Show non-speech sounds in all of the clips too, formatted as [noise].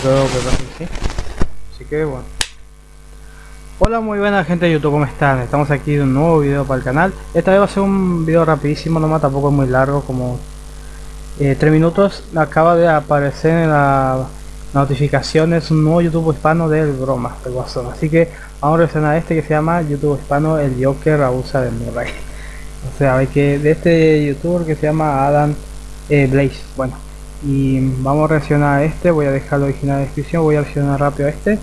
que sí. Así que bueno. Hola muy buena gente de YouTube, ¿cómo están? Estamos aquí en un nuevo video para el canal Esta vez va a ser un video rapidísimo, nomás tampoco es muy largo, como eh, 3 minutos Acaba de aparecer en las notificaciones un nuevo YouTube hispano del broma, del guasón Así que vamos a reaccionar a este que se llama YouTube hispano El Joker abusa de Murray O sea, hay que de este youtuber que se llama Adam eh, Blaze Bueno, y vamos a reaccionar a este, voy a dejar el original en la descripción, voy a reaccionar rápido a este.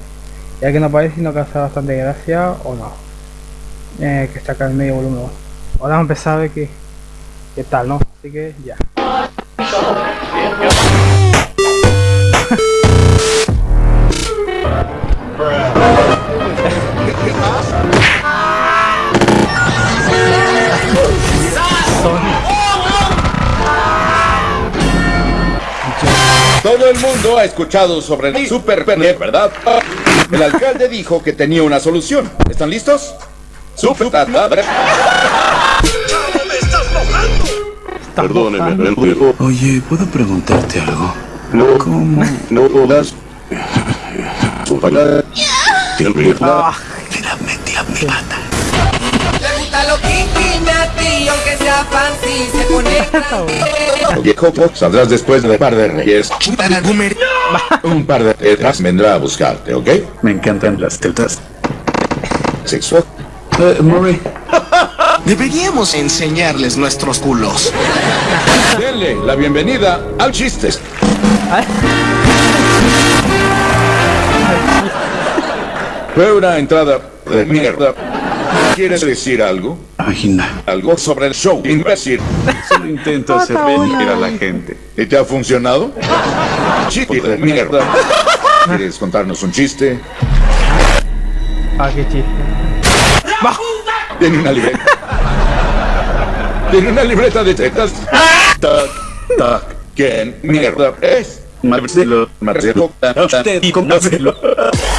Ya que no parece no causa bastante gracia o no. Eh, que está acá en medio volumen. Ahora vamos a empezar a ver qué, qué tal no así que ya el mundo ha escuchado sobre el Super Pene, ¿verdad? El alcalde dijo que tenía una solución. ¿Están listos? Super Perdóneme, Oye, ¿puedo preguntarte algo? No, ¿Cómo? no das. [laughs] ah, Mírame, tía [laughs] Viejo, saldrás después de un par de reyes. [laughs] Un par de tetas vendrá a buscarte, ¿ok? Me encantan las tetas. Sexual. Eh, Murray, [laughs] Deberíamos enseñarles nuestros culos. Denle la bienvenida al chistes. Fue una entrada de mierda. ¿Quieres decir algo? Algo sobre el show, imbécil. Solo intento [laughs] hacer venir a la gente. ¿Y te ha funcionado? [laughs] Chiste de mierda. ¿Quieres contarnos un chiste? ah qué chiste Tiene una libreta. Tiene una libreta de tetas. Tac, tac. ¿Quién mierda es? Marcelo. Marcelo. Usted y Marcelo.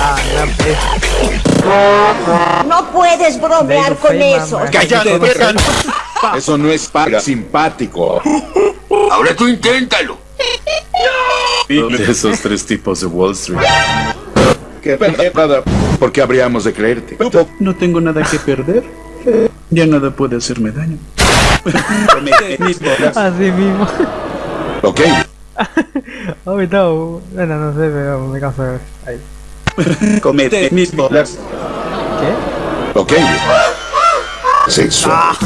ah pez No puedes bromear con eso. ¡Cállate! Eso no es para simpático. Ahora tú inténtalo. De esos tres tipos de Wall Street. Qué nada. ¿Por qué habríamos de creerte? No tengo nada que perder. Ya nada puede hacerme daño. [laughs] Así mismo Ok. [laughs] ahorita bueno no sé pero me canso ahí [laughs] Comete mis bolas. ¿qué? Ok. Sexual.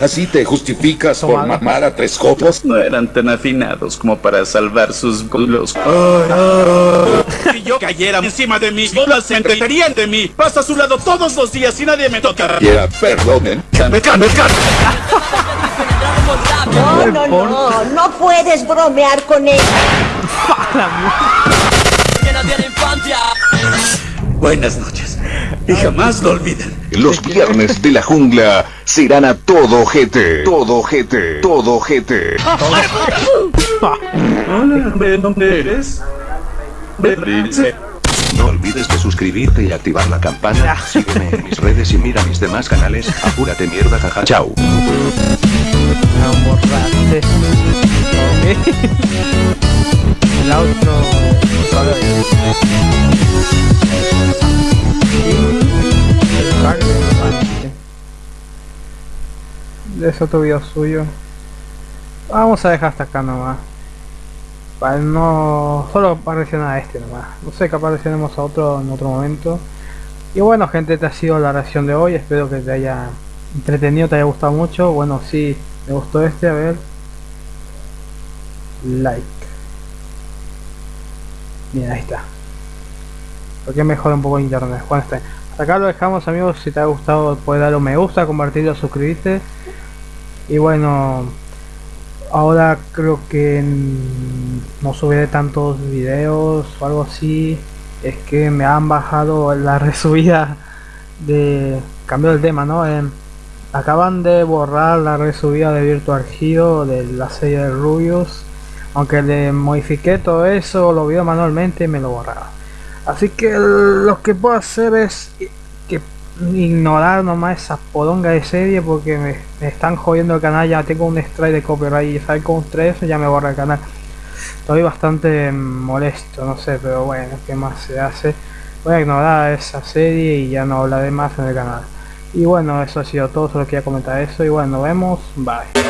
Así te justificas por mamar a tres copos. No eran tan afinados como para salvar sus culos. Si yo cayera encima de mí, bolas se entreterían de mí. Paso a su lado todos los días y nadie me toca. Quiera, perdonen. Me can, me can. No, no, no, no puedes bromear con eso. [laughs] Buenas noches. Y jamás lo olviden. Los [laughs] viernes de la jungla serán a todo jete. Todo jete. Todo jete. Hola, ¿de dónde eres? De. No olvides de suscribirte y activar la campana. Sígueme en mis redes y mira mis demás canales. Apúrate mierda, jaja. Chao. Ese otro video suyo. Vamos a dejar hasta acá nomás. Para no. Solo para reaccionar a este nomás. No sé, capaz reaccionemos a otro en otro momento. Y bueno gente, esta ha sido la reacción de hoy. Espero que te haya entretenido, te haya gustado mucho. Bueno, si me gustó este, a ver. Like. Bien, ahí está. Porque mejora un poco internet. Bueno, está. Acá lo dejamos amigos. Si te ha gustado puedes darle un me gusta, compartirlo, suscribirte. Y bueno, ahora creo que no subiré tantos videos o algo así. Es que me han bajado la [laughs] resubida de... Cambio el tema, ¿no? Em, acaban de borrar la resubida de Virtual Hero de la serie de Rubius. Aunque le modifiqué todo eso, lo vio manualmente y me lo borraron. Así que lo que puedo hacer es ignorar nomás esa podonga de serie porque me, están jodiendo el canal. Ya tengo un strike de copyright y sale con un 3 ya me borra el canal. estoy bastante molesto, no sé, pero bueno, ¿qué más se hace? Voy a ignorar esa serie y ya no hablaré más en el canal. Y bueno, eso ha sido todo, solo quería comentar eso y bueno, nos vemos, bye.